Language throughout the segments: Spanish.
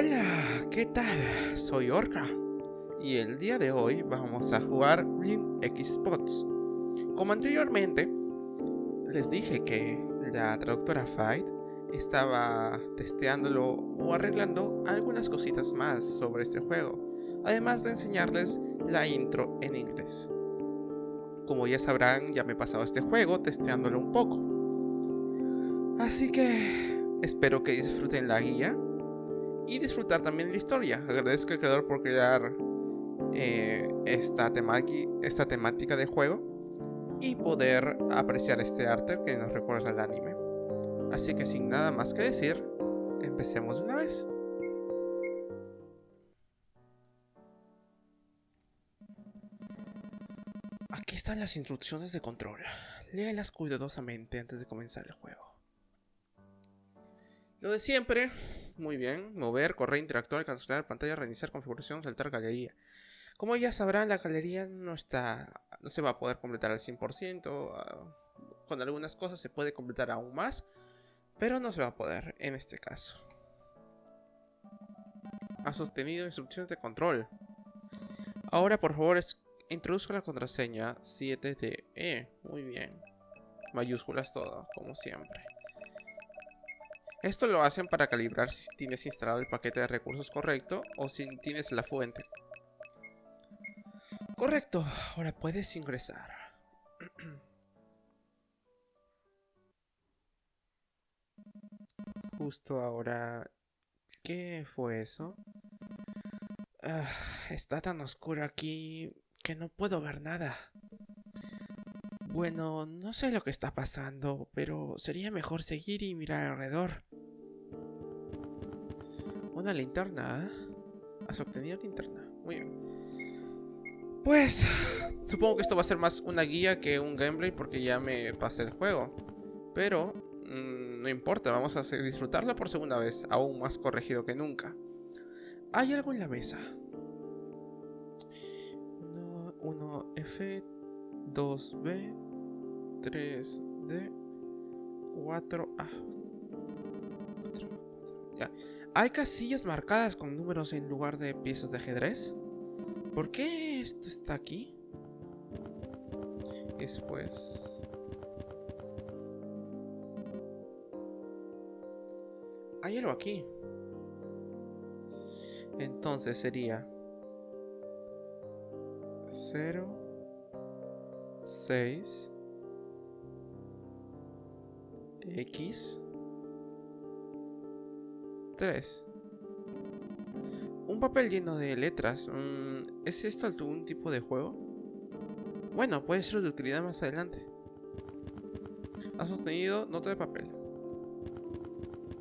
Hola, ¿qué tal? Soy Orca y el día de hoy vamos a jugar Ring X Spots. Como anteriormente, les dije que la traductora Fight estaba testeándolo o arreglando algunas cositas más sobre este juego, además de enseñarles la intro en inglés. Como ya sabrán, ya me he pasado este juego testeándolo un poco. Así que espero que disfruten la guía y disfrutar también la historia. Agradezco al creador por crear eh, esta, esta temática de juego y poder apreciar este arte que nos recuerda al anime. Así que sin nada más que decir, empecemos de una vez. Aquí están las instrucciones de control. Léalas cuidadosamente antes de comenzar el juego. Lo de siempre, muy bien. Mover, correr, interactuar, cancelar pantalla, reiniciar configuración, saltar galería. Como ya sabrán, la galería no está, no se va a poder completar al 100%. Ah, con algunas cosas se puede completar aún más, pero no se va a poder en este caso. Ha sostenido instrucciones de control. Ahora, por favor, introduzca la contraseña 7DE. Muy bien. Mayúsculas todo, como siempre. Esto lo hacen para calibrar si tienes instalado el paquete de recursos correcto o si tienes la fuente. Correcto, ahora puedes ingresar. Justo ahora... ¿Qué fue eso? Ah, está tan oscuro aquí que no puedo ver nada. Bueno, no sé lo que está pasando, pero sería mejor seguir y mirar alrededor. Una linterna. ¿Has obtenido linterna? Muy bien. Pues, supongo que esto va a ser más una guía que un gameplay porque ya me pasé el juego. Pero, mm, no importa, vamos a disfrutarla por segunda vez, aún más corregido que nunca. Hay algo en la mesa. 1, F, 2B, 3D, 4A. Ya. Hay casillas marcadas con números en lugar de piezas de ajedrez. ¿Por qué esto está aquí? Después... Hay algo aquí. Entonces sería... 0... 6... X... 3. Un papel lleno de letras. Mm, ¿Es esto algún tipo de juego? Bueno, puede ser de utilidad más adelante. Has obtenido nota de papel.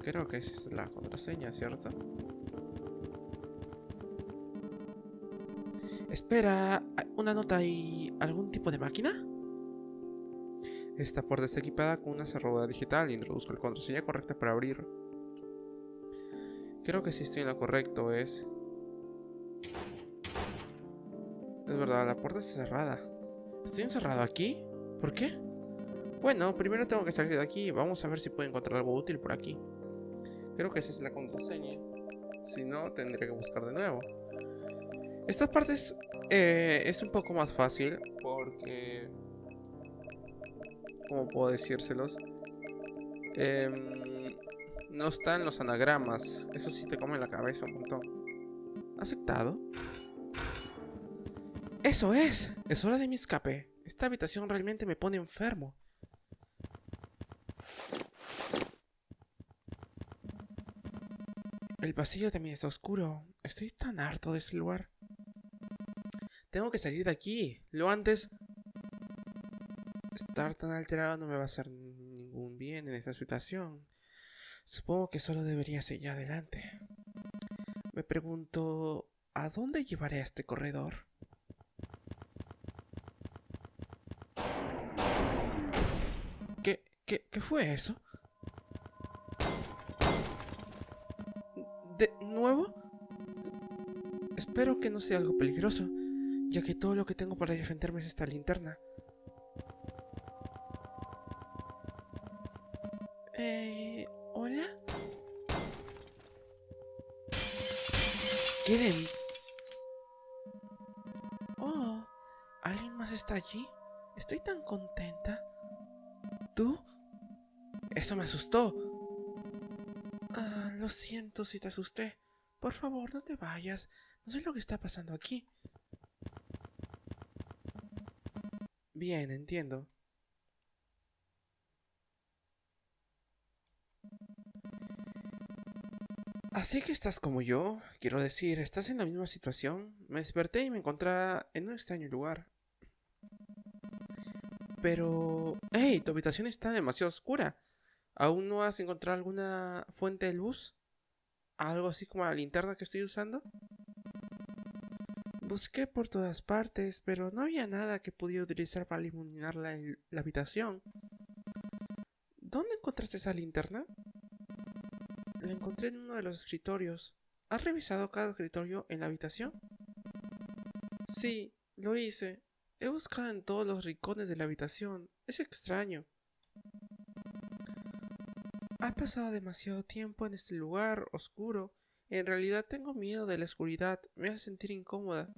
Creo que es la contraseña, ¿cierto? Espera, ¿una nota y algún tipo de máquina? Esta puerta está equipada con una cerradura digital. Introduzco la contraseña correcta para abrir. Creo que sí estoy en lo correcto, es... Es verdad, la puerta está cerrada. ¿Estoy encerrado aquí? ¿Por qué? Bueno, primero tengo que salir de aquí. Vamos a ver si puedo encontrar algo útil por aquí. Creo que esa es la contraseña. Si no, tendré que buscar de nuevo. Estas partes eh, es un poco más fácil porque... ¿Cómo puedo decírselos? Eh, no están los anagramas. Eso sí te come la cabeza un montón. ¿Aceptado? ¡Eso es! Es hora de mi escape. Esta habitación realmente me pone enfermo. El pasillo también está oscuro. Estoy tan harto de ese lugar. Tengo que salir de aquí. Lo antes... Estar tan alterado no me va a hacer ningún bien en esta situación. Supongo que solo debería seguir adelante. Me pregunto, ¿a dónde llevaré a este corredor? ¿Qué, qué, qué fue eso? ¿De nuevo? Espero que no sea algo peligroso, ya que todo lo que tengo para defenderme es esta linterna. Eh, quieren? Oh, ¿alguien más está allí? Estoy tan contenta. ¿Tú? Eso me asustó. Ah, lo siento si te asusté. Por favor, no te vayas. No sé lo que está pasando aquí. Bien, entiendo. Así que estás como yo, quiero decir, estás en la misma situación. Me desperté y me encontraba en un extraño lugar. Pero... ¡Hey! Tu habitación está demasiado oscura. ¿Aún no has encontrado alguna fuente de luz? ¿Algo así como la linterna que estoy usando? Busqué por todas partes, pero no había nada que pudiera utilizar para iluminar la, la habitación. ¿Dónde encontraste esa linterna? La encontré en uno de los escritorios. ¿Has revisado cada escritorio en la habitación? Sí, lo hice. He buscado en todos los rincones de la habitación. Es extraño. Ha pasado demasiado tiempo en este lugar oscuro. En realidad tengo miedo de la oscuridad. Me hace sentir incómoda.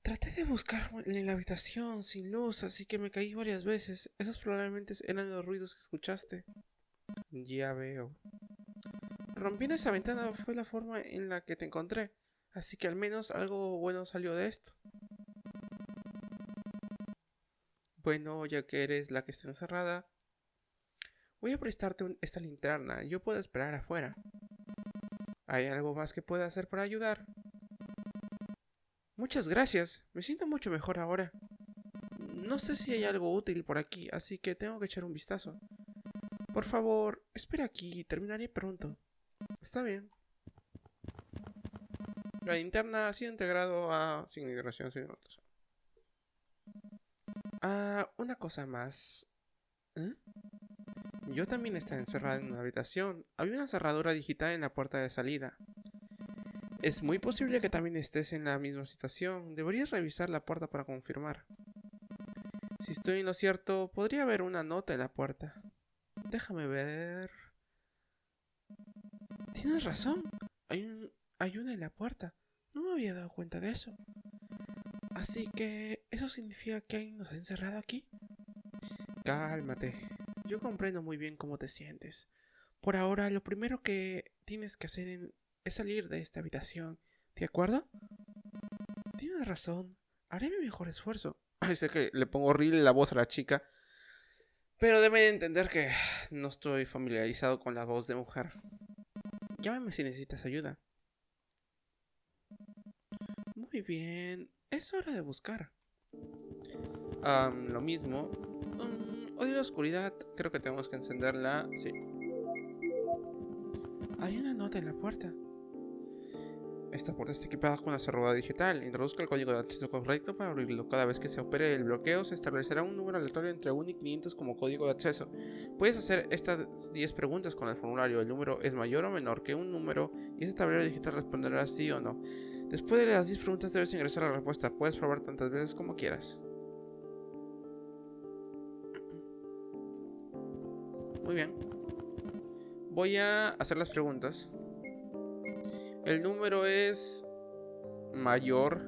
Traté de buscar en la habitación sin luz, así que me caí varias veces. Esos probablemente eran los ruidos que escuchaste. Ya veo. Rompiendo esa ventana fue la forma en la que te encontré, así que al menos algo bueno salió de esto. Bueno, ya que eres la que está encerrada, voy a prestarte esta linterna. Yo puedo esperar afuera. ¿Hay algo más que pueda hacer para ayudar? Muchas gracias. Me siento mucho mejor ahora. No sé si hay algo útil por aquí, así que tengo que echar un vistazo. Por favor, espera aquí, terminaré pronto. Está bien. La linterna ha sido integrado a... Sin integración, sin notas. Ah, una cosa más. ¿Eh? Yo también estaba encerrada en una habitación. Había una cerradura digital en la puerta de salida. Es muy posible que también estés en la misma situación. Deberías revisar la puerta para confirmar. Si estoy en lo cierto, podría haber una nota en la puerta. Déjame ver. Tienes razón. Hay, un, hay una en la puerta. No me había dado cuenta de eso. Así que... ¿Eso significa que alguien nos ha encerrado aquí? Cálmate. Yo comprendo muy bien cómo te sientes. Por ahora, lo primero que tienes que hacer es salir de esta habitación. ¿De acuerdo? Tienes razón. Haré mi mejor esfuerzo. Sé que le pongo horrible la voz a la chica. Pero deben entender que no estoy familiarizado con la voz de mujer. Llámame si necesitas ayuda. Muy bien, es hora de buscar. lo mismo. Um, odio la oscuridad. Creo que tenemos que encenderla. Sí. Hay una nota en la puerta. Esta puerta está equipada con la cerradura digital. Introduzca el código de acceso correcto para abrirlo. Cada vez que se opere el bloqueo, se establecerá un número aleatorio entre 1 y 500 como código de acceso. Puedes hacer estas 10 preguntas con el formulario. El número es mayor o menor que un número y este tablero digital responderá sí o no. Después de las 10 preguntas debes ingresar la respuesta. Puedes probar tantas veces como quieras. Muy bien. Voy a hacer las preguntas. El número es mayor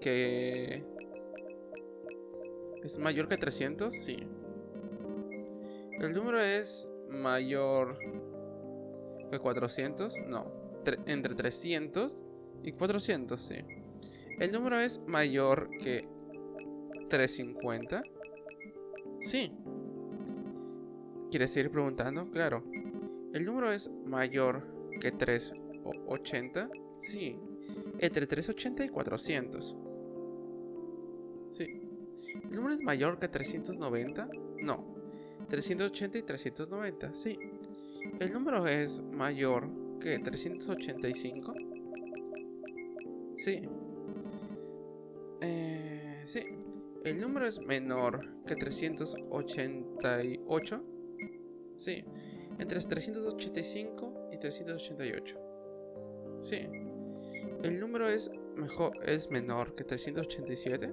que... ¿Es mayor que 300? Sí. El número es mayor que 400? No. entre 300 y 400, sí. El número es mayor que 350? Sí. ¿Quieres seguir preguntando? Claro. El número es mayor que 3 80? Sí. Entre 380 y 400. Sí. ¿El número es mayor que 390? No. 380 y 390, sí. ¿El número es mayor que 385? Sí. Eh, sí. ¿El número es menor que 388? Sí. Entre 385 y 388. Sí. ¿El número es mejor es menor que 387?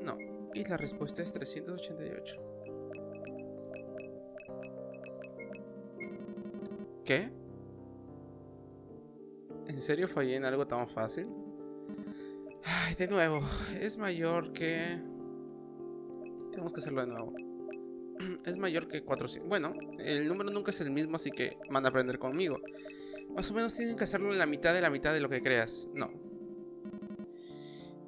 No. Y la respuesta es 388. ¿Qué? ¿En serio fallé en algo tan fácil? Ay, de nuevo, es mayor que... Tenemos que hacerlo de nuevo. Es mayor que 400. Bueno, el número nunca es el mismo, así que van a aprender conmigo. Más o menos tienen que hacerlo en la mitad de la mitad de lo que creas. No.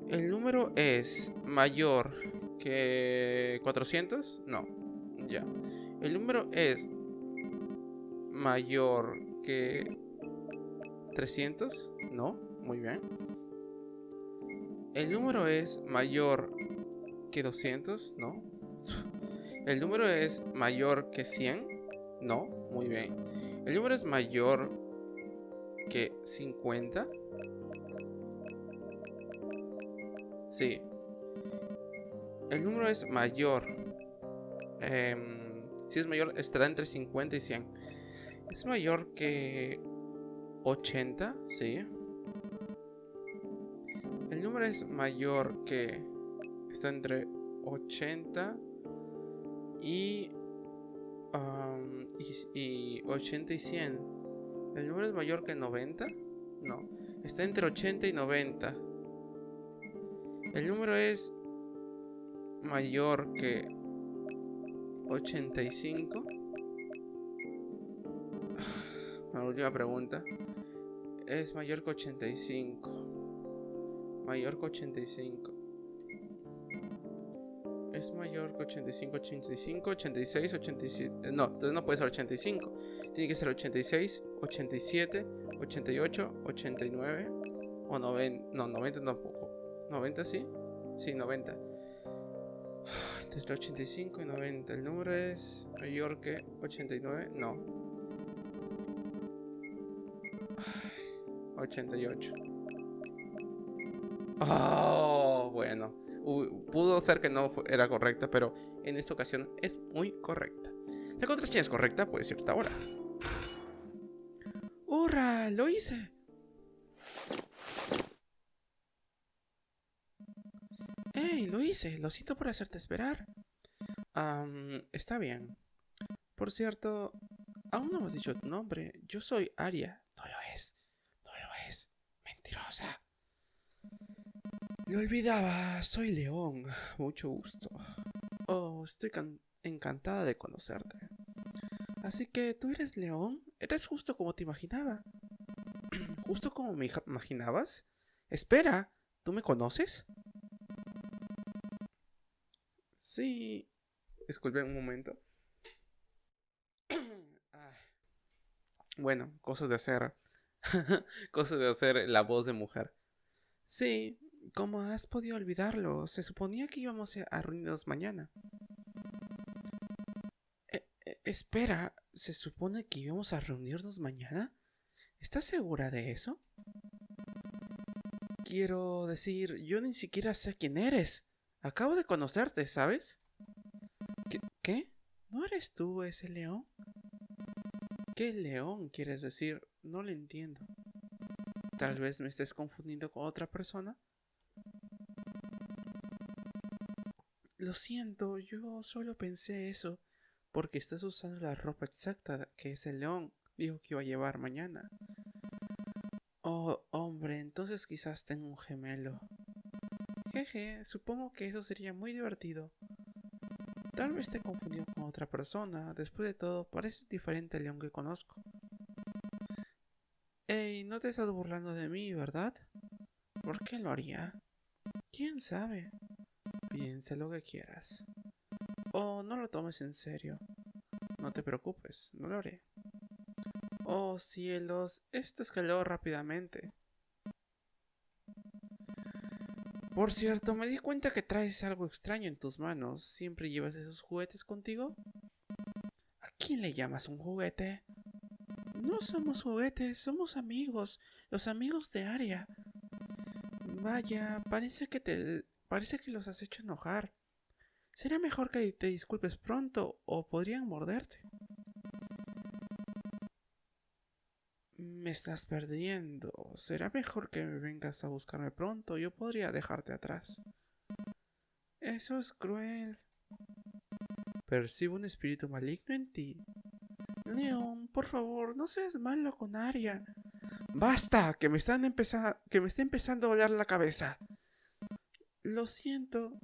¿El número es mayor que 400? No. Ya. ¿El número es mayor que 300? No. Muy bien. ¿El número es mayor que 200? No. ¿El número es mayor que 100? No. Muy bien. ¿El número es mayor que 50? Sí. El número es mayor. Em, si es mayor, estará entre 50 y 100. Es mayor que 80, sí. El número es mayor que... Está entre 80 y, y, y 80 y 100. ¿El número es mayor que 90? No. Está entre 80 y 90. El número es mayor que 85. La última pregunta. Es mayor que 85. Mayor que 85. Es mayor que 85, 85, 86, 87. No, entonces no puede ser 85. Tiene que ser 86, 87, 88, 89 o 90. No, 90 tampoco. 90 sí. Sí, 90. Entre 85 y 90. El número es mayor que 89. No. 88. Oh, bueno. pudo ser que no era correcta, pero en esta ocasión es muy correcta. La contraseña es correcta, puede cierta hora. ¡Lo hice! ¡Hey! Lo hice. Lo siento por hacerte esperar. está bien. Por cierto, aún no hemos dicho tu nombre. Yo soy Aria. No lo es. No lo es. Mentirosa. Lo olvidaba. Soy León. Mucho gusto. Oh, estoy encantada de conocerte. Así que, ¿tú eres León? Eres justo como te imaginaba. ¿Justo como me imaginabas? Espera, ¿tú me conoces? Sí. Disculpen un momento. bueno, cosas de hacer. cosas de hacer la voz de mujer. Sí, ¿cómo has podido olvidarlo? Se suponía que íbamos a reunirnos mañana. Espera, ¿se supone que íbamos a reunirnos mañana? ¿Estás segura de eso? Quiero decir, yo ni siquiera sé quién eres. Acabo de conocerte, ¿sabes? ¿Qué? ¿No eres tú ese león? ¿Qué león quieres decir? No lo entiendo. Tal vez me estés confundiendo con otra persona. Lo siento, yo solo pensé eso porque estás usando la ropa exacta que ese león dijo que iba a llevar mañana. Oh, hombre, entonces quizás tengo un gemelo. Jeje, supongo que eso sería muy divertido. Tal vez te confundió con otra persona. Después de todo, pareces diferente al león que conozco. Ey, no te estás burlando de mí, ¿verdad? ¿Por qué lo haría? ¿Quién sabe? Piensa lo que quieras. Oh, no lo tomes en serio. No te preocupes, no lo haré. Oh cielos, esto escaló rápidamente. Por cierto, me di cuenta que traes algo extraño en tus manos. ¿Siempre llevas esos juguetes contigo? ¿A quién le llamas un juguete? No somos juguetes, somos amigos, los amigos de Aria. Vaya, parece que te parece que los has hecho enojar. Será mejor que te disculpes pronto o podrían morderte. Me estás perdiendo. Será mejor que vengas a buscarme pronto. Yo podría dejarte atrás. Eso es cruel. Percibo un espíritu maligno en ti. León, por favor, no seas malo con Aria. ¡Basta! Que me, están empezando, que me está empezando a doler la cabeza. Lo siento.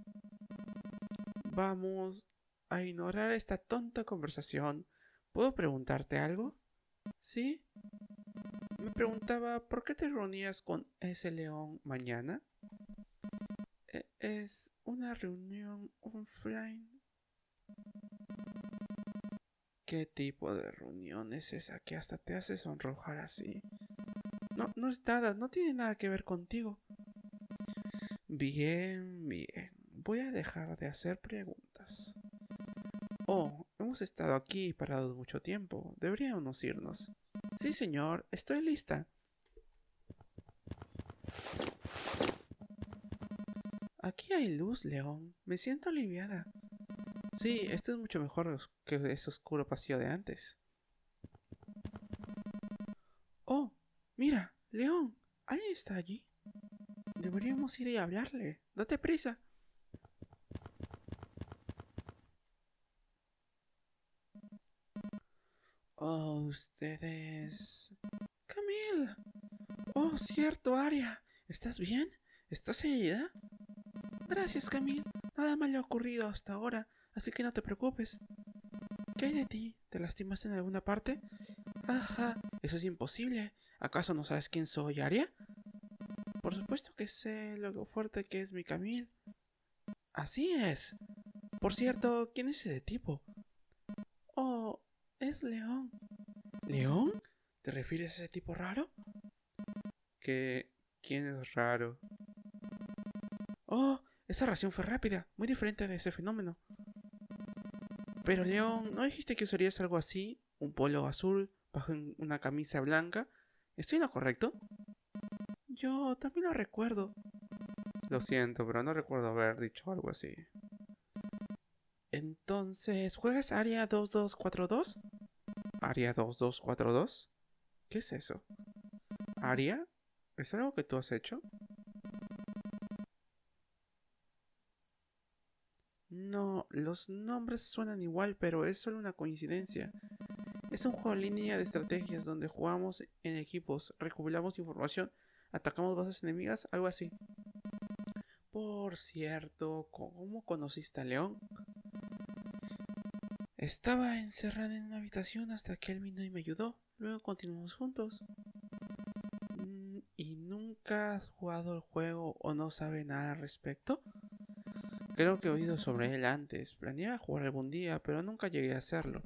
Vamos a ignorar esta tonta conversación. ¿Puedo preguntarte algo? ¿Sí? Me preguntaba por qué te reunías con ese león mañana. E, es una reunión offline. ¿Qué tipo de reunión es esa que hasta te hace sonrojar así? No, no es nada, no tiene nada que ver contigo. Bien, bien. Voy a dejar de hacer preguntas. Oh, hemos estado aquí parados mucho tiempo. Deberíamos irnos. Sí, señor, estoy lista. Aquí hay luz, León. Me siento aliviada. Sí, esto es mucho mejor que ese oscuro pasillo de antes. Oh, mira, León, ¿alguien está allí? Deberíamos ir y hablarle. Date prisa. Oh, ustedes... Camille. Oh, cierto, Aria. ¿Estás bien? ¿Estás herida? Gracias, Camille. Nada mal ha ocurrido hasta ahora, así que no te preocupes. ¿Qué hay de ti? ¿Te lastimas en alguna parte? Ajá, eso es imposible. ¿Acaso no sabes quién soy, Aria? Por supuesto que sé lo fuerte que es mi Camille. Así es. Por cierto, ¿quién es ese tipo? Oh, es León. ¿León? ¿Te refieres a ese tipo raro? ¿Qué? ¿Quién es raro? Oh, esa reacción fue rápida, muy diferente de ese fenómeno. Pero León, ¿no dijiste que usarías algo así? ¿Un polo azul bajo una camisa blanca? ¿Estoy en lo correcto? Yo también lo recuerdo. Lo siento, pero no recuerdo haber dicho algo así. Entonces, ¿juegas Aria 2242? ¿Aria 2242? ¿Qué es eso? ¿Aria? ¿Es algo que tú has hecho? No, los nombres suenan igual, pero es solo una coincidencia. Es un juego en línea de estrategias donde jugamos en equipos, recopilamos información, atacamos bases enemigas, algo así. Por cierto, ¿cómo conociste a León? Estaba encerrada en una habitación hasta que él vino y me ayudó. Luego continuamos juntos. Mm, ¿Y nunca has jugado el juego o no sabe nada al respecto? Creo que he oído sobre él antes. Planeaba jugar algún día, pero nunca llegué a hacerlo.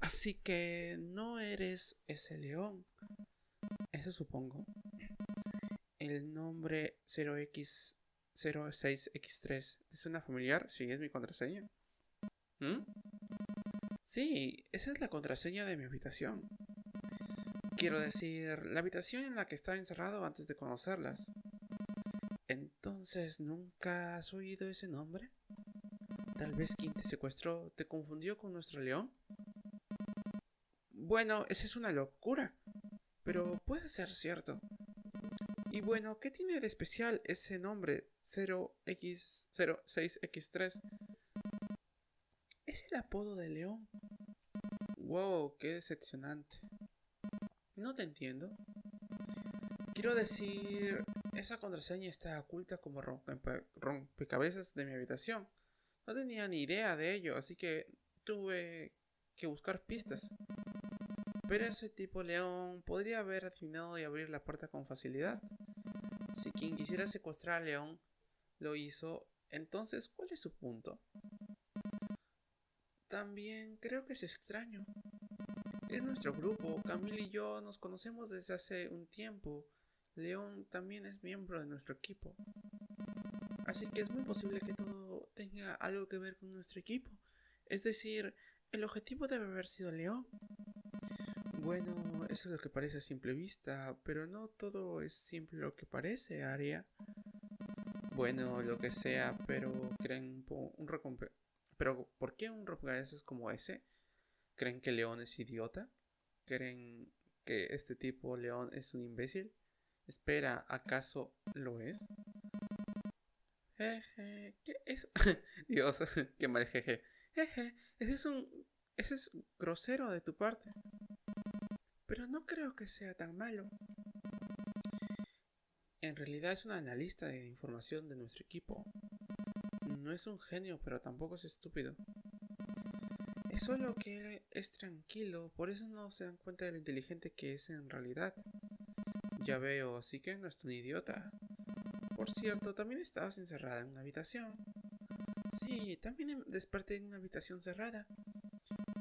Así que no eres ese león. Eso supongo. El nombre 0x06x3 es una familiar. Sí, es mi contraseña. ¿Mm? Sí, esa es la contraseña de mi habitación. Quiero decir, la habitación en la que estaba encerrado antes de conocerlas. Entonces, ¿nunca has oído ese nombre? Tal vez quien te secuestró te confundió con nuestro león. Bueno, esa es una locura, pero puede ser cierto. Y bueno, ¿qué tiene de especial ese nombre 0x06x3? El apodo de León. Wow, qué decepcionante. No te entiendo. Quiero decir, esa contraseña está oculta como rompecabezas de mi habitación. No tenía ni idea de ello, así que tuve que buscar pistas. Pero ese tipo León podría haber adivinado y abrir la puerta con facilidad. Si quien quisiera secuestrar a León lo hizo, entonces ¿cuál es su punto? También creo que es extraño. Es nuestro grupo, Camille y yo nos conocemos desde hace un tiempo. León también es miembro de nuestro equipo. Así que es muy posible que todo tenga algo que ver con nuestro equipo. Es decir, el objetivo debe haber sido León. Bueno, eso es lo que parece a simple vista, pero no todo es simple lo que parece, Aria. Bueno, lo que sea, pero creen un recompensa pero ¿por qué un rompecabezas como ese? ¿Creen que León es idiota? ¿Creen que este tipo León es un imbécil? Espera, ¿acaso lo es? Jeje, ¿qué es? Dios, qué mal jeje. Jeje, ese es un... ese es grosero de tu parte. pero no creo que sea tan malo. En realidad es un analista de información de nuestro equipo. No es un genio, pero tampoco es estúpido. Es solo que él es tranquilo, por eso no se dan cuenta de lo inteligente que es en realidad. Ya veo, así que no es un idiota. Por cierto, también estabas encerrada en una habitación. Sí, también desperté en una habitación cerrada.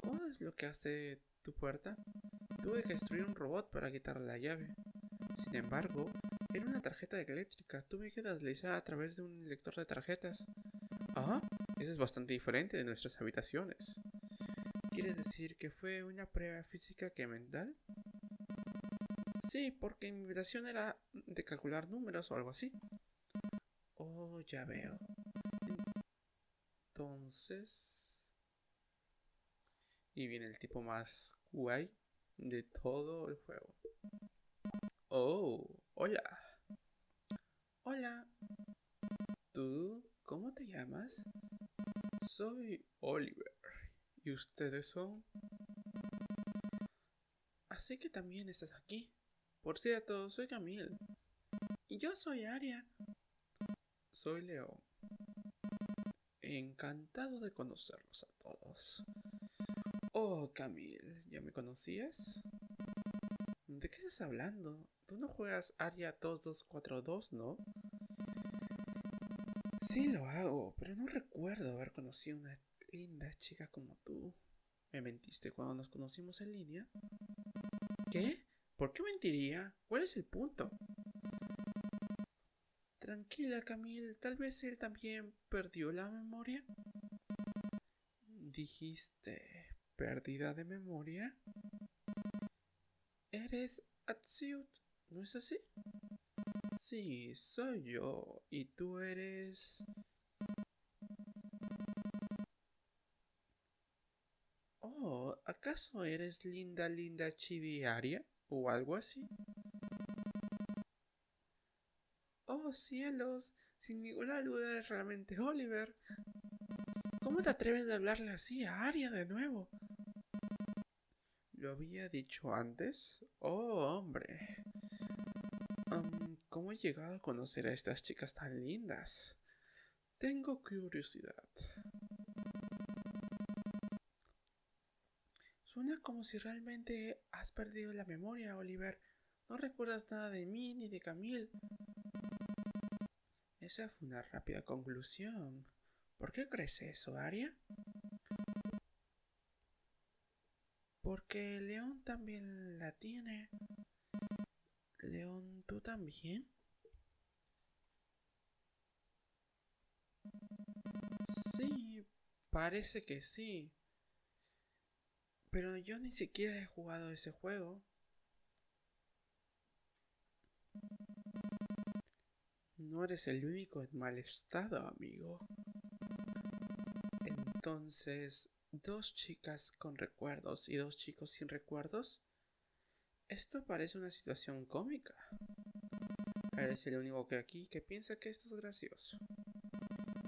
¿Cómo desbloqueaste tu puerta? Tuve que destruir un robot para quitarle la llave. Sin embargo, era una tarjeta eléctrica. Tuve que deslizar a través de un lector de tarjetas. Es bastante diferente de nuestras habitaciones. ¿Quieres decir que fue una prueba física que mental? Sí, porque mi habitación era de calcular números o algo así. Oh, ya veo. Entonces... Y viene el tipo más guay de todo el juego. Oh, hola. Hola. ¿Tú cómo te llamas? Soy Oliver. ¿Y ustedes son? Así que también estás aquí. Por cierto, soy Camille. Y yo soy Aria. Soy León. Encantado de conocerlos a todos. Oh, Camille, ¿ya me conocías? ¿De qué estás hablando? Tú no juegas Aria 2242, ¿no? Sí lo hago, pero no recuerdo haber conocido una linda chica como tú. ¿Me mentiste cuando nos conocimos en línea? ¿Qué? ¿Por qué mentiría? ¿Cuál es el punto? Tranquila, Camille, tal vez él también perdió la memoria. Dijiste, pérdida de memoria. Eres Atsiut, ¿no es así? Sí, soy yo. ¿Y tú eres... Oh, ¿acaso eres linda, linda chiviaria? ¿O algo así? Oh, cielos, sin ninguna duda es realmente Oliver. ¿Cómo te atreves a hablarle así a Aria de nuevo? ¿Lo había dicho antes? Oh, hombre. ¿Cómo he llegado a conocer a estas chicas tan lindas? Tengo curiosidad. Suena como si realmente has perdido la memoria, Oliver. No recuerdas nada de mí ni de Camille. Esa fue una rápida conclusión. ¿Por qué crees eso, Aria? Porque León también la tiene. León, ¿tú también? Sí, parece que sí. Pero yo ni siquiera he jugado ese juego. No eres el único en mal estado, amigo. Entonces, dos chicas con recuerdos y dos chicos sin recuerdos. Esto parece una situación cómica. Eres el único que aquí que piensa que esto es gracioso.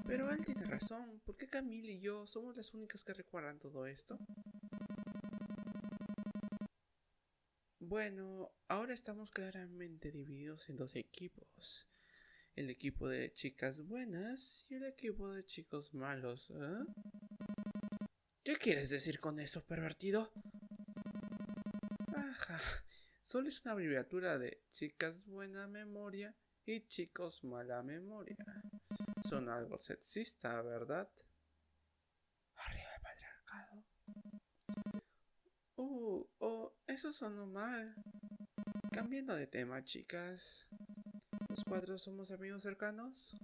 Pero él tiene razón. ¿Por qué Camille y yo somos las únicas que recuerdan todo esto? Bueno, ahora estamos claramente divididos en dos equipos. El equipo de chicas buenas y el equipo de chicos malos. ¿eh? ¿Qué quieres decir con eso, pervertido? Ajá, solo es una abreviatura de chicas buena memoria y chicos mala memoria. Son algo sexista, ¿verdad? Arriba el patriarcado. Uh, oh, eso sonó mal. Cambiando de tema, chicas. ¿Los cuatro somos amigos cercanos?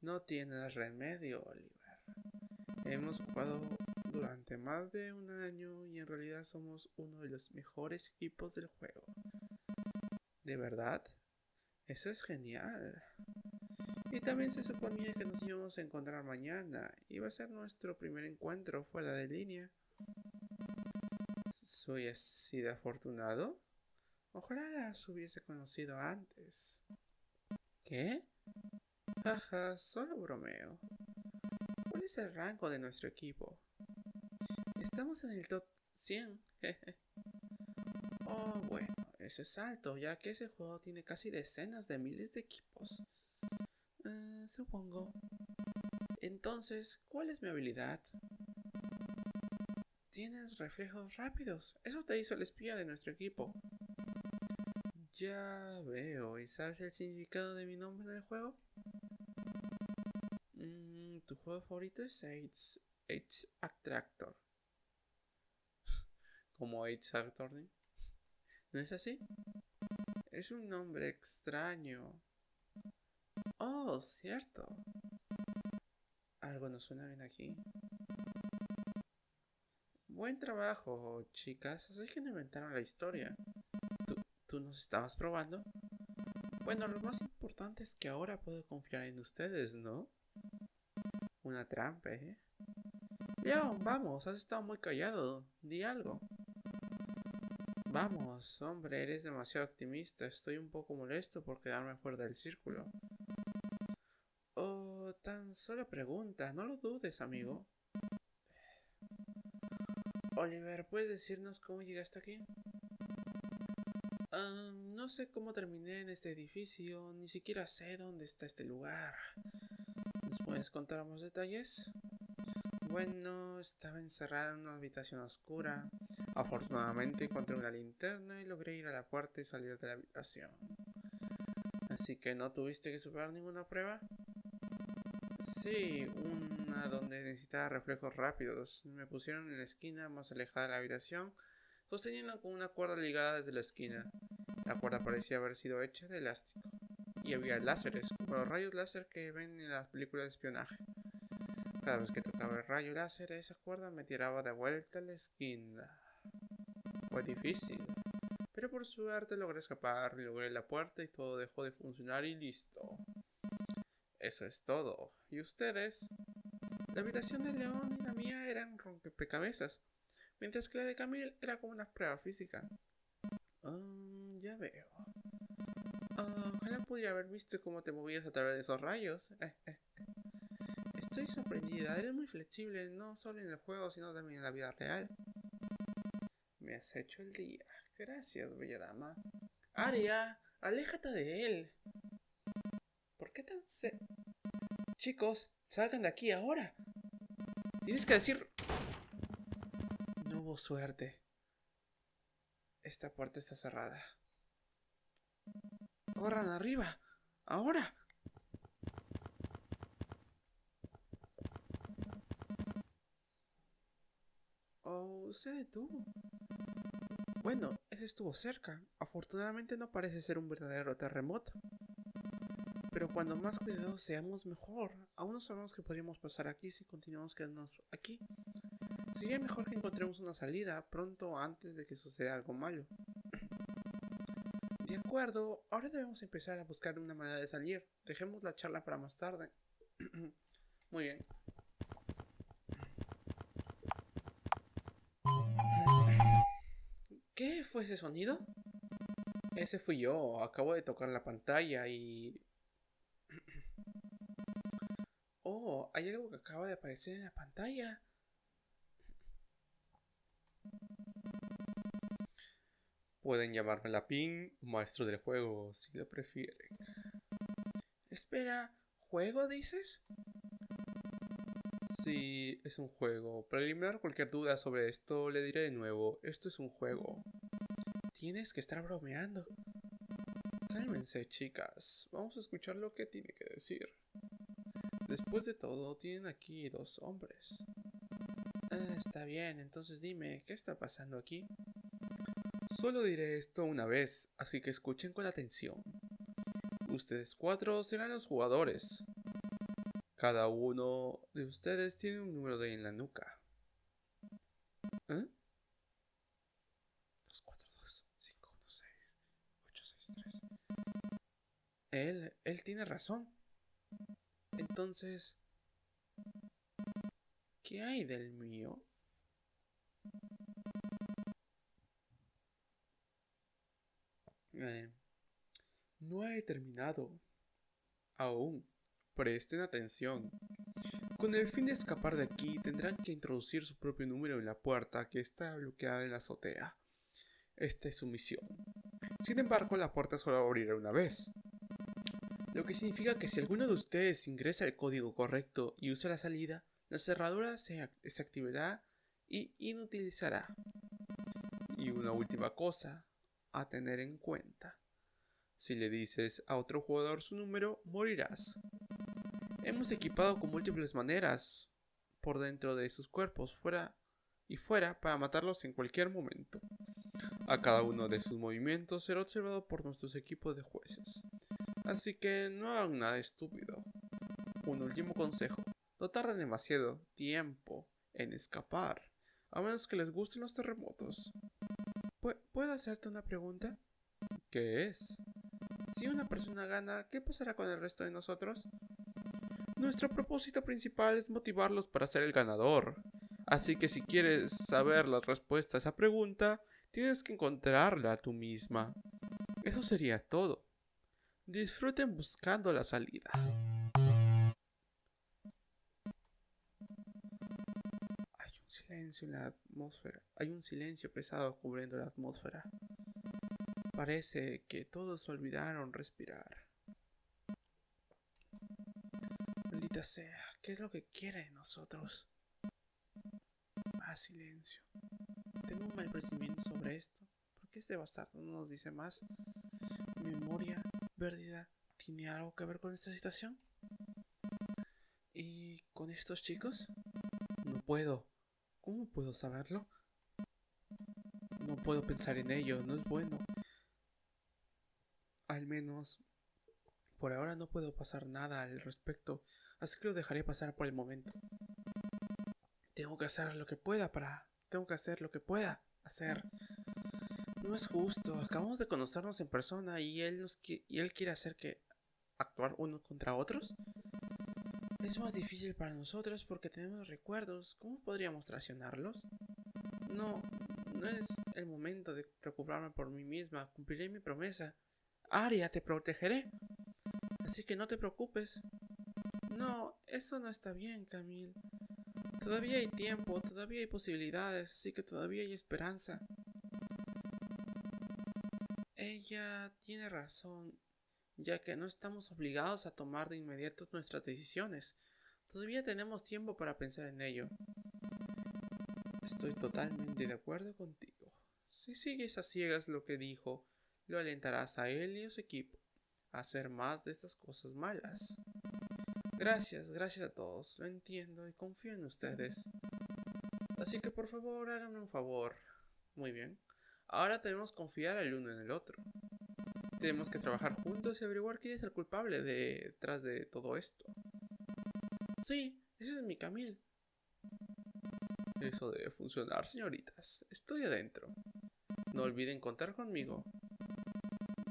No tienes remedio, Oliver. Hemos jugado durante más de un año y en realidad somos uno de los mejores equipos del juego. ¿De verdad? Eso es genial. Y también se suponía que nos íbamos a encontrar mañana. Iba a ser nuestro primer encuentro fuera de línea. ¿Soy así de afortunado? Ojalá las hubiese conocido antes. ¿Qué? Jaja, solo bromeo. ¿Cuál es el rango de nuestro equipo? Estamos en el top 100. Oh, bueno, eso es alto, ya que ese juego tiene casi decenas de miles de equipos. Eh, supongo. Entonces, ¿cuál es mi habilidad? Tienes reflejos rápidos. Eso te hizo el espía de nuestro equipo. Ya veo. ¿Y sabes el significado de mi nombre en el juego? Mm, tu juego favorito es AIDS Attractor. Como AIDS Attorney. ¿No es así? Es un nombre extraño. Oh, cierto. Algo no suena bien aquí. Buen trabajo, chicas. Así que no inventaron la historia. ¿Tú, ¿Tú nos estabas probando? Bueno, lo más importante es que ahora puedo confiar en ustedes, ¿no? Una trampa, ¿eh? Leon, vamos, has estado muy callado. Di algo. Vamos, hombre, eres demasiado optimista. Estoy un poco molesto por quedarme fuera del círculo. Oh, tan solo pregunta, no lo dudes, amigo. Oliver, ¿puedes decirnos cómo llegaste aquí? Ah, no sé cómo terminé en este edificio, ni siquiera sé dónde está este lugar. ¿Nos puedes contar más detalles? Bueno, estaba encerrada en una habitación oscura. Afortunadamente encontré una linterna y logré ir a la puerta y salir de la habitación. Así que no tuviste que superar ninguna prueba. Sí, una donde necesitaba reflejos rápidos. Me pusieron en la esquina más alejada de la habitación, sosteniendo con una cuerda ligada desde la esquina. La cuerda parecía haber sido hecha de elástico. Y había láseres, como los rayos láser que ven en las películas de espionaje. Cada vez que tocaba el rayo láser, esa cuerda me tiraba de vuelta a la esquina. Fue difícil, pero por suerte logré escapar, logré la puerta y todo dejó de funcionar y listo. Eso es todo. ¿Y ustedes? La habitación de León y la mía eran rompecabezas, mientras que la de Camille era como una prueba física. Ah, ya veo. Ah, ojalá pudiera haber visto cómo te movías a través de esos rayos. Estoy sorprendida, eres muy flexible, no solo en el juego, sino también en la vida real. Me has hecho el día. Gracias, bella dama. Aria, aléjate de él. ¿Por qué tan se... Chicos, salgan de aquí ahora. Tienes que decir... No hubo suerte. Esta puerta está cerrada. Corran arriba. Ahora. Oh, se detuvo. Bueno, ese estuvo cerca. Afortunadamente no parece ser un verdadero terremoto. Pero cuando más cuidadosos seamos, mejor. Aún no sabemos que podríamos pasar aquí si continuamos quedándonos aquí. Sería mejor que encontremos una salida pronto antes de que suceda algo malo. De acuerdo, ahora debemos empezar a buscar una manera de salir. Dejemos la charla para más tarde. Muy bien. Ese sonido? Ese fui yo. Acabo de tocar la pantalla y... Oh, hay algo que acaba de aparecer en la pantalla. Pueden llamarme la PIN o maestro del juego, si lo prefieren. Espera, ¿juego dices? Sí, es un juego. Para eliminar cualquier duda sobre esto, le diré de nuevo, esto es un juego. Tienes que estar bromeando. Cálmense, chicas. Vamos a escuchar lo que tiene que decir. Después de todo, tienen aquí dos hombres. Ah, está bien, entonces dime, ¿qué está pasando aquí? Solo diré esto una vez, así que escuchen con atención. Ustedes cuatro serán los jugadores. Cada uno de ustedes tiene un número de en la nuca. Tiene razón. Entonces, ¿qué hay del mío? Eh, no he terminado. Aún. Presten atención. Con el fin de escapar de aquí, tendrán que introducir su propio número en la puerta que está bloqueada en la azotea. Esta es su misión. Sin embargo, la puerta solo abrirá una vez. Lo que significa que si alguno de ustedes ingresa el código correcto y usa la salida, la cerradura se desactivará y inutilizará. Y una última cosa a tener en cuenta. Si le dices a otro jugador su número, morirás. Hemos equipado con múltiples maneras por dentro de sus cuerpos, fuera y fuera, para matarlos en cualquier momento. A cada uno de sus movimientos será observado por nuestros equipos de jueces. Así que no hagan nada estúpido. Un último consejo. No tarden demasiado tiempo en escapar, a menos que les gusten los terremotos. ¿Puedo hacerte una pregunta? ¿Qué es? Si una persona gana, ¿qué pasará con el resto de nosotros? Nuestro propósito principal es motivarlos para ser el ganador. Así que si quieres saber la respuesta a esa pregunta, tienes que encontrarla tú misma. Eso sería todo. Disfruten buscando la salida. Hay un silencio en la atmósfera. Hay un silencio pesado cubriendo la atmósfera. Parece que todos olvidaron respirar. sea, ¿qué es lo que quiere de nosotros? Más silencio. Tengo un mal presentimiento sobre esto. ¿Por qué este bastardo no nos dice más? ¿Mi memoria perdida tiene algo que ver con esta situación? ¿Y con estos chicos? No puedo. ¿Cómo puedo saberlo? No puedo pensar en ello, no es bueno. Al menos por ahora no puedo pasar nada al respecto así que lo dejaré pasar por el momento. Tengo que hacer lo que pueda para... Tengo que hacer lo que pueda hacer. No es justo, acabamos de conocernos en persona y él, nos y él quiere hacer que actuar uno contra otros. Es más difícil para nosotros porque tenemos recuerdos. ¿Cómo podríamos traicionarlos? No, no es el momento de preocuparme por mí misma. Cumpliré mi promesa. Aria, te protegeré. Así que no te preocupes. No, eso no está bien, Camille. Todavía hay tiempo, todavía hay posibilidades, así que todavía hay esperanza. Ella tiene razón, ya que no estamos obligados a tomar de inmediato nuestras decisiones. Todavía tenemos tiempo para pensar en ello. Estoy totalmente de acuerdo contigo. Si sigues a ciegas lo que dijo, lo alentarás a él y a su equipo a hacer más de estas cosas malas. Gracias, gracias a todos, lo entiendo y confío en ustedes. Así que por favor háganme un favor. Muy bien. Ahora tenemos que confiar el uno en el otro. Tenemos que trabajar juntos y averiguar quién es el culpable detrás de todo esto. Sí, ese es mi Camil. Eso debe funcionar, señoritas. Estoy adentro. No olviden contar conmigo.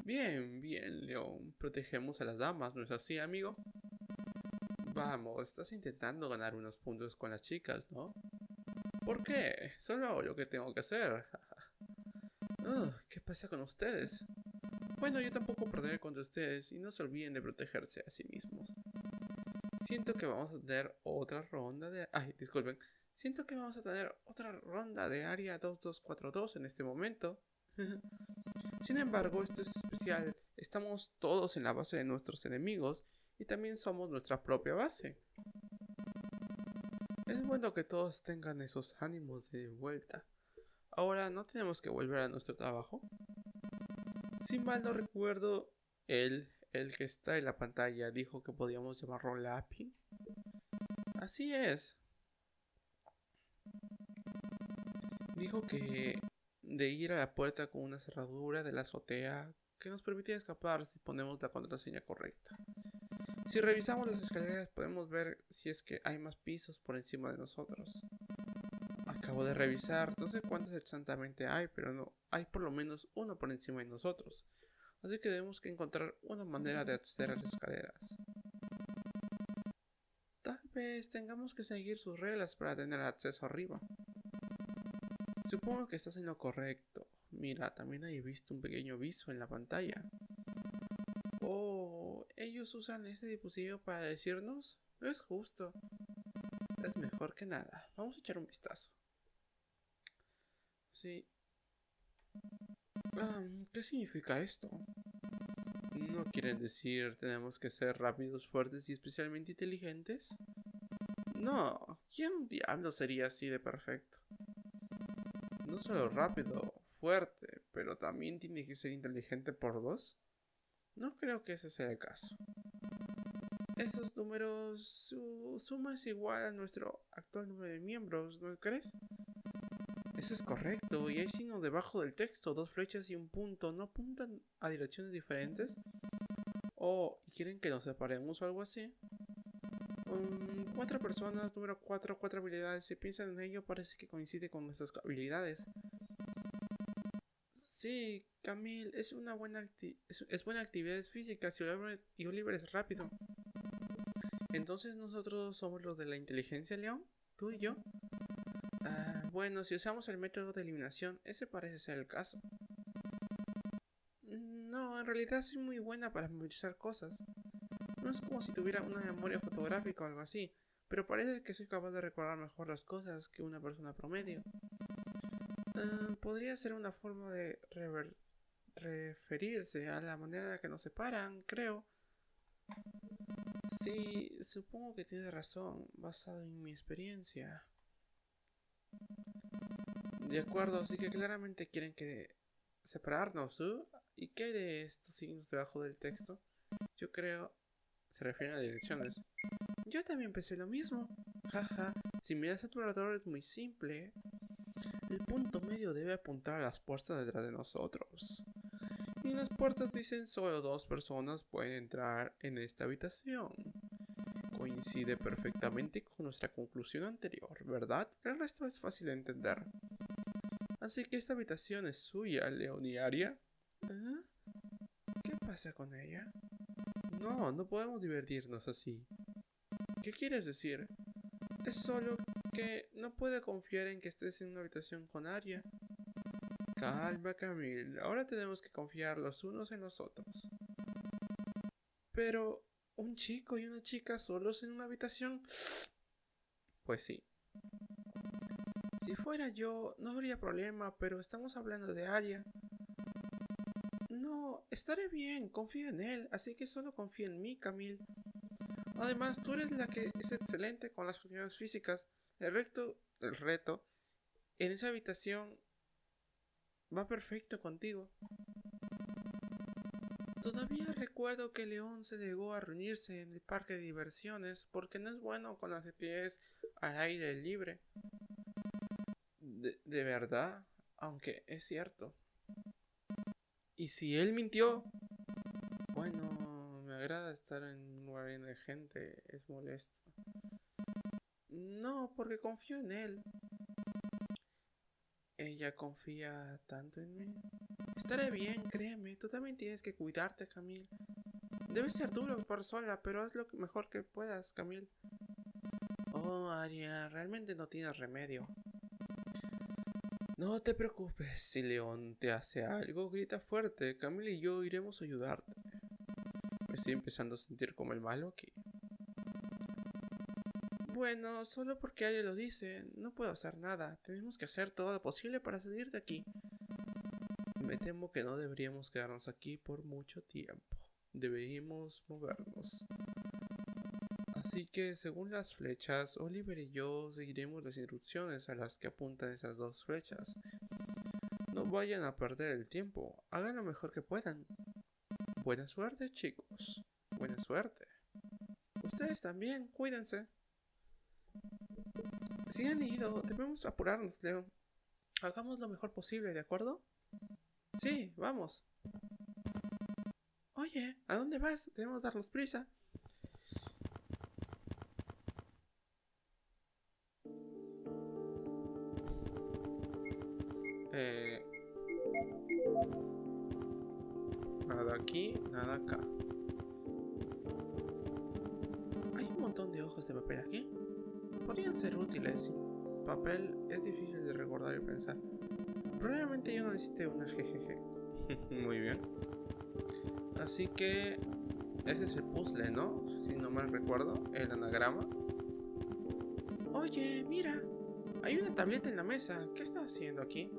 Bien, bien, León. Protegemos a las damas, ¿no es así, amigo? Vamos, estás intentando ganar unos puntos con las chicas, ¿no? ¿Por qué? Solo hago lo que tengo que hacer. ¿Qué pasa con ustedes? Bueno, yo tampoco perderé contra ustedes y no se olviden de protegerse a sí mismos. Siento que vamos a tener otra ronda de... Ay, disculpen. Siento que vamos a tener otra ronda de área 2242 en este momento. Sin embargo, esto es especial. Estamos todos en la base de nuestros enemigos y también somos nuestra propia base. Es bueno que todos tengan esos ánimos de vuelta. Ahora no tenemos que volver a nuestro trabajo. Si mal no recuerdo, él, el que está en la pantalla, dijo que podíamos llamarlo Lapping. Así es. Dijo que de ir a la puerta con una cerradura de la azotea que nos permitía escapar si ponemos la contraseña correcta. Si revisamos las escaleras podemos ver si es que hay más pisos por encima de nosotros. Acabo de revisar, no sé cuántos exactamente hay, pero no, hay por lo menos uno por encima de nosotros. Así que debemos que encontrar una manera de acceder a las escaleras. Tal vez tengamos que seguir sus reglas para tener acceso arriba. Supongo que estás en lo correcto. Mira, también he visto un pequeño aviso en la pantalla. Oh, ellos usan este dispositivo para decirnos, no es justo. Es mejor que nada. Vamos a echar un vistazo. Sí. Ah, ¿Qué significa esto? ¿No quieren decir tenemos que ser rápidos, fuertes y especialmente inteligentes? No, ¿quién diablo sería así de perfecto? No solo rápido, fuerte, pero también tiene que ser inteligente por dos. No creo que ese sea el caso. Esos números, su suma es igual a nuestro actual número de miembros, ¿no crees? Eso es correcto, y hay signo debajo del texto, dos flechas y un punto, ¿no apuntan a direcciones diferentes? ¿O quieren que nos separemos o algo así? Um, cuatro personas, número cuatro, cuatro habilidades, si piensan en ello parece que coincide con nuestras habilidades. Sí, Camille, es una buena, es, buena actividad física y Oliver es rápido. Entonces nosotros somos los de la inteligencia, León, tú y yo. Bueno, si usamos el método de eliminación, ese parece ser el caso. No, en realidad soy muy buena para memorizar cosas. No es como si tuviera una memoria fotográfica o algo así, pero parece que soy capaz de recordar mejor las cosas que una persona promedio. Ah, podría ser una forma de referirse a la manera en que nos separan, creo. Sí, supongo que tiene razón, basado en mi experiencia. De acuerdo, así que claramente quieren que separarnos, ¿uh? ¿Y qué hay de estos signos debajo del texto? Yo creo... Se refieren a direcciones. Yo también pensé lo mismo. Jaja, si miras a tu alrededor es muy simple. El punto medio debe apuntar a las puertas detrás de nosotros. Y las puertas dicen solo dos personas pueden entrar en esta habitación. Coincide perfectamente con nuestra conclusión anterior, ¿verdad? El resto es fácil de entender. Así que esta habitación es suya, Leoniaria. ¿Eh? ¿Qué pasa con ella? No, no podemos divertirnos así. ¿Qué quieres decir? Es solo que no puede confiar en que estés en una habitación con Aria. Calma, Camille. Ahora tenemos que confiar los unos en los otros. Pero, ¿un chico y una chica solos en una habitación? Pues sí. Si fuera yo, no habría problema, pero estamos hablando de Aria. No, estaré bien, confío en él, así que solo confía en mí, Camille. Además, tú eres la que es excelente con las actividades físicas. El reto, el reto, en esa habitación va perfecto contigo. Todavía recuerdo que León se negó a reunirse en el parque de diversiones porque no es bueno con las actividades al aire libre. De verdad, aunque es cierto. Y si él mintió, bueno, me agrada estar en un lugar de gente, es molesto. No, porque confío en él. Ella confía tanto en mí. Estaré bien, créeme. Tú también tienes que cuidarte, Camille. Debe ser duro por sola, pero haz lo mejor que puedas, Camille. Oh, Aria, realmente no tienes remedio. No te preocupes, si León te hace algo, grita fuerte. Camila y yo iremos a ayudarte. Me estoy empezando a sentir como el malo aquí. Bueno, solo porque alguien lo dice, no puedo hacer nada. Tenemos que hacer todo lo posible para salir de aquí. Me temo que no deberíamos quedarnos aquí por mucho tiempo. Deberíamos movernos. Así que, según las flechas, Oliver y yo seguiremos las instrucciones a las que apuntan esas dos flechas. No vayan a perder el tiempo, hagan lo mejor que puedan. Buena suerte, chicos. Buena suerte. Ustedes también, cuídense. Si han ido, debemos apurarnos, Leo. Hagamos lo mejor posible, ¿de acuerdo? Sí, vamos. Oye, ¿a dónde vas? Debemos darnos prisa. Necesite una jejeje. Muy bien. Así que ese es el puzzle, ¿no? Si no mal recuerdo, el anagrama. Oye, mira, hay una tableta en la mesa. ¿Qué está haciendo aquí?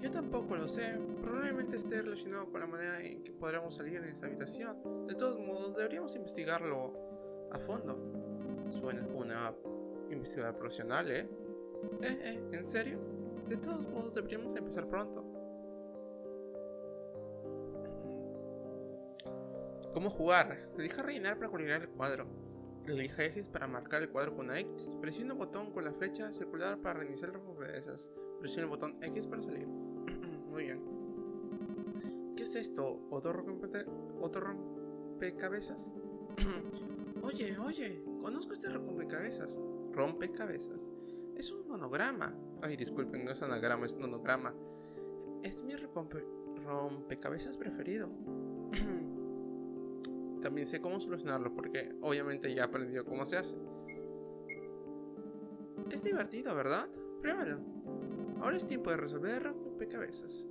Yo tampoco lo sé. Probablemente esté relacionado con la manera en que podremos salir en esta habitación. De todos modos, deberíamos investigarlo a fondo. Suena una investigadora profesional, ¿eh? Eh, eh, ¿en serio? De todos modos, deberíamos empezar pronto. ¿Cómo jugar? Elija rellenar para colorear el cuadro. Elija X para marcar el cuadro con una X. Presiona el botón con la flecha circular para reiniciar el rompecabezas. Presiona el botón X para salir. Muy bien. ¿Qué es esto? ¿Otro, rompecabezas? oye, oye, conozco este rompecabezas. Rompecabezas. Es un monograma. Ay, disculpen, no es anagrama, es monograma. Es mi rompecabezas preferido. También sé cómo solucionarlo porque obviamente ya he aprendido cómo se hace. Es divertido, ¿verdad? Pruébalo. Ahora es tiempo de resolver rompecabezas.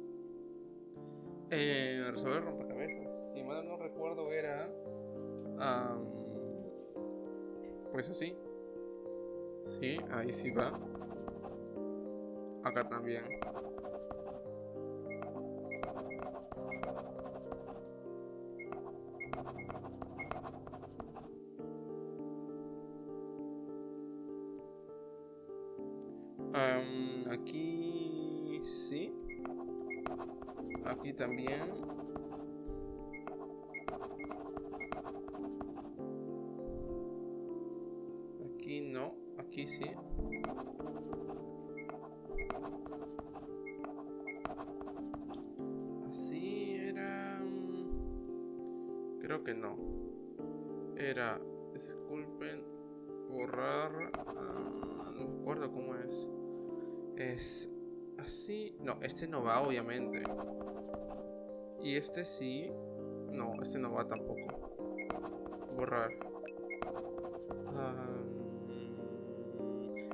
Eh, resolver rompecabezas. Si mal no recuerdo era... pues así. Sí, ahí sí va. Acá también. Aquí no. Aquí sí. Así era... Mm, creo que no. Era... Disculpen. Borrar... Ah, no me acuerdo cómo es. Es así. No, este no va, obviamente. Y este sí. No, este no va tampoco. Borrar.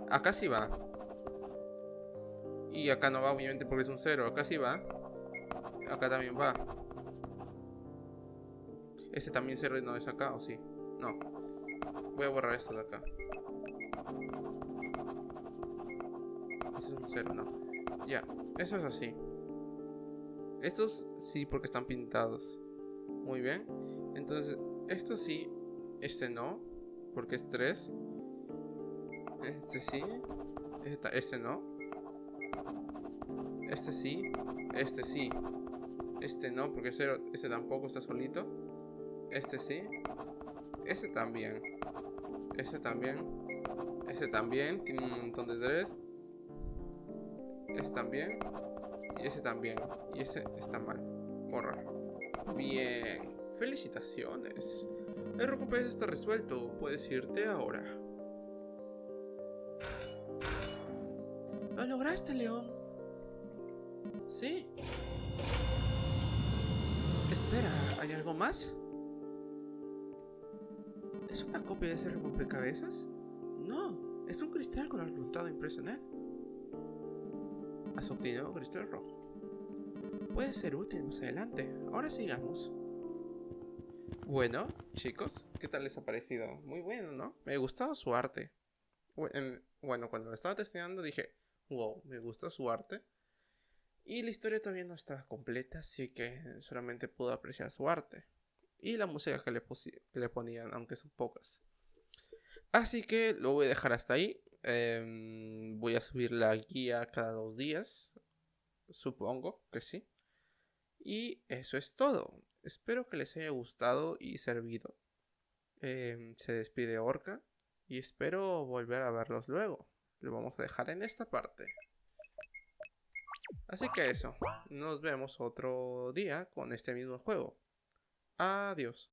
acá sí va. Y acá no va, obviamente, porque es un cero. Acá sí va. Acá también va. Este también cero no es acá, ¿o sí? No. Voy a borrar esto de acá. un cero, no. Ya, eso es así. Estos sí porque están pintados. Muy bien. Entonces, esto sí, este no, porque es 3. Este sí, este, este no. Este sí, este sí. Este no, porque este, este tampoco está solito. Este sí. Este también. Este también. Este también. Tiene un montón de 3 también. Y ese también. Y ese está mal. Borrar. Bien. Felicitaciones. El rompecabezas está resuelto. Puedes irte ahora. Lo lograste, León. Sí. Espera, ¿hay algo más? ¿Es una copia de ese rompecabezas? No, es un cristal con el resultado impreso él obtenido cristal rojo. Puede ser útil más adelante. Ahora sigamos. Bueno, chicos, ¿qué tal les ha parecido? Muy bueno, ¿no? Me ha gustado su arte. Bueno, cuando lo estaba testeando dije, wow, me gusta su arte. Y la historia todavía no estaba completa, así que solamente pude apreciar su arte. Y la música que le, que le ponían, aunque son pocas. Así que lo voy a dejar hasta ahí. Em, voy a subir la guía cada dos días. Supongo que sí. Y eso es todo. Espero que les haya gustado y servido. Em, se despide Orca. Y espero volver a verlos luego. Lo vamos a dejar en esta parte. Así que eso. Nos vemos otro día con este mismo juego. Adiós.